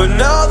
But now